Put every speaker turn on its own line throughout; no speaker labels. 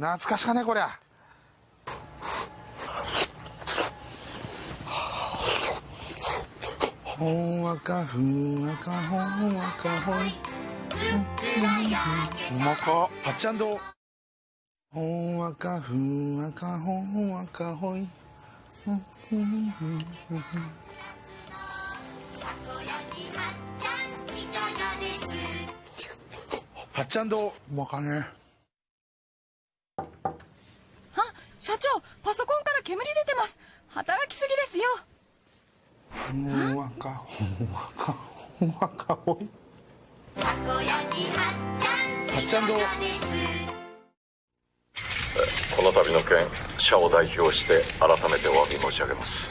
懐かしかねこりゃほんわかふんわかほんわかほい。うまか。
パッチャンド
ほんわかふんわかほんわかほい。
パッチャンド
うまかね。
あ社長パソコンから煙出てます。働きすぎですよ。
ほんわかほんわかほんわかほい。
パッチャンド
この度の件社を代表して改めてお詫び申し上げます。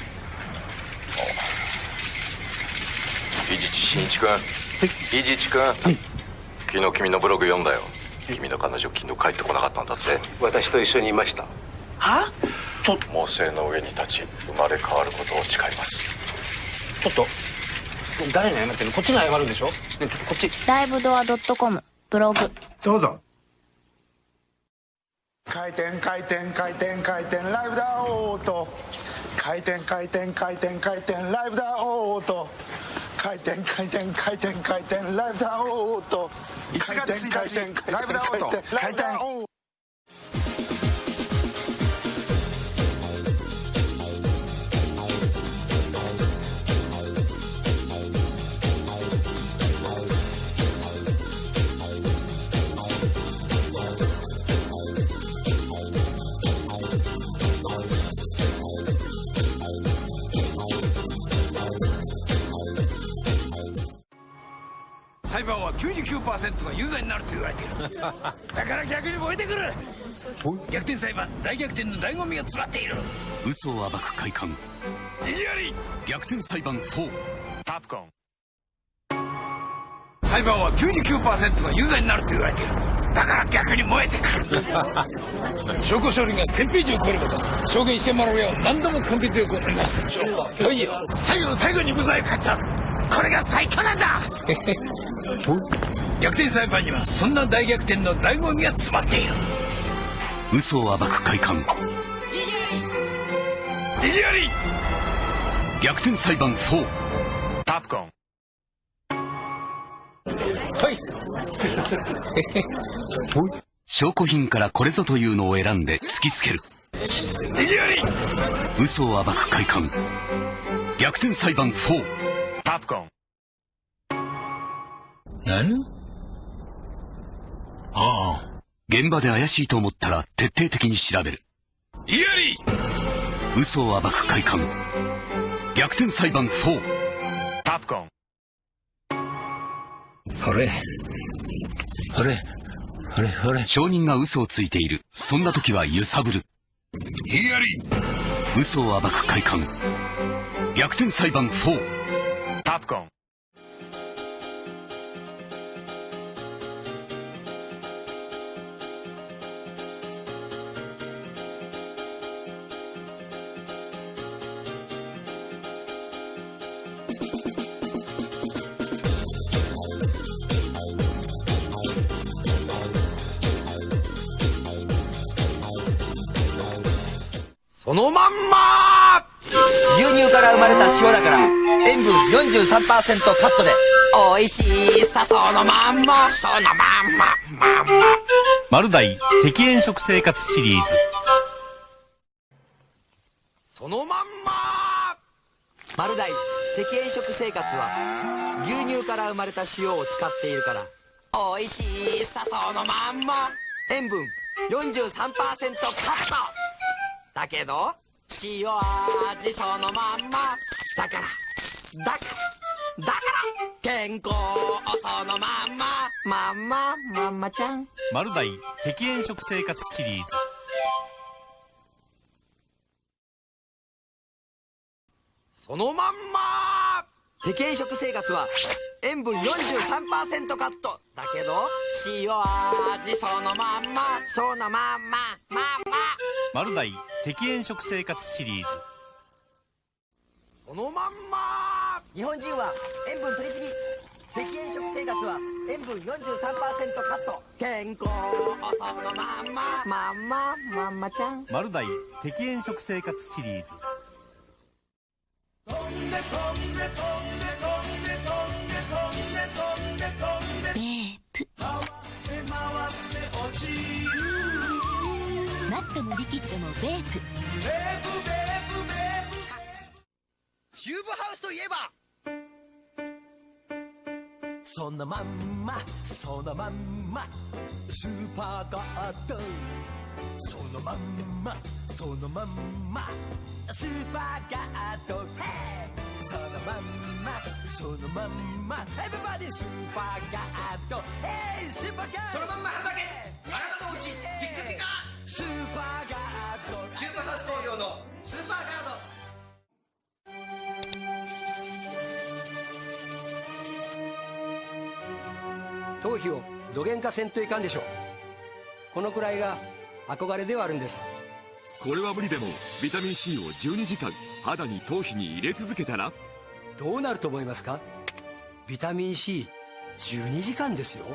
伊地知真一君。伊地知君。昨日君のブログ読んだよ。君の彼女昨日帰ってこなかったんだって。
私と一緒にいました
は？
猛省の上に立ち生まれ変わることを誓います。
ちょっと誰に謝ってんの？こっちに謝るんでしょ？ねちょっとこっち。
ライブドア .com ブログ。
どうぞ。
回転回転回転回転ライブだオート回転回転回転回転ライブだオート回転回転回転回転ライブだオート
1月1日ライブだオート
回転
回転裁判は99% が有罪になると言われている。だから逆に燃えてくる。逆転裁判大逆転の醍醐味が詰まっている。
嘘を暴く快感。
意地悪い
逆転裁判4
タプコン。裁判は99%が有罪になると言われている。だから逆に燃えてくる。証拠書類が1000ページを超えること。証言してもらうよう。何度も根気強くお願いするはいよ最後の最後に無罪を勝った。これが最強なんだ 逆転裁判にはそんな大逆転の醍醐味が詰まっている。
嘘を暴く快感
意地悪い
逆転裁判4
タプコン。はい。
証拠品からこれぞというのを選んで突きつける。
意地悪い
嘘を暴く快感逆転裁判4
タプコン
何？ああ。
現場で怪しいと思ったら徹底的に調べる。
意地悪い
嘘を暴く快感。逆転裁判4
タプコン。
あれ？あれ？あれ？あれ？
証人が嘘をついている。そんな時は揺さぶる。
意地悪い
嘘を暴く快感。逆転裁判4
タプコン
そのまんま。牛乳から生まれた塩だから塩分43%カットで美味しさそのまんま。そのまんま。まんま
丸大適塩食生活シリーズ。
そのまんま。丸大適塩食生活は牛乳から生まれた塩を使っているから美味しさそのまんま。塩分43%カットだけど塩味そのまんま。だからだからだから健康そのまんま。まんままんまちゃん。
丸大適塩食生活シリーズ。
そのまんま。適塩食生活は塩分43%カット。だけど塩味そのまんま。そのまんま。まんま
丸大適塩食生活シリーズ。
そのまんま。日本人は塩分取りすぎ。適塩食生活は塩分43%カット。健康。そのまんま。まんままんまちゃん。
マルダイ適塩食生活シリーズ。
ベットもリキッドもベープ
チューブハウスといえば。そのまんまそのまんまスーパーガード。そのまんまそのまんまスーパーガード。 Hey そのまんまそのまんま everybody スーパーガード。 Hey スーパーガード。そのまんま畑。あなたのうちピッカピカスーパーガードチューブハウス工業のスーパーガード。頭皮を土幻化せんといかんでしょう。このくらいが憧れではあるんです。
これは無理でもビタミン C を12時間肌に頭皮に入れ続けたら？
どうなると思いますか？ビタミン C12 時間ですよ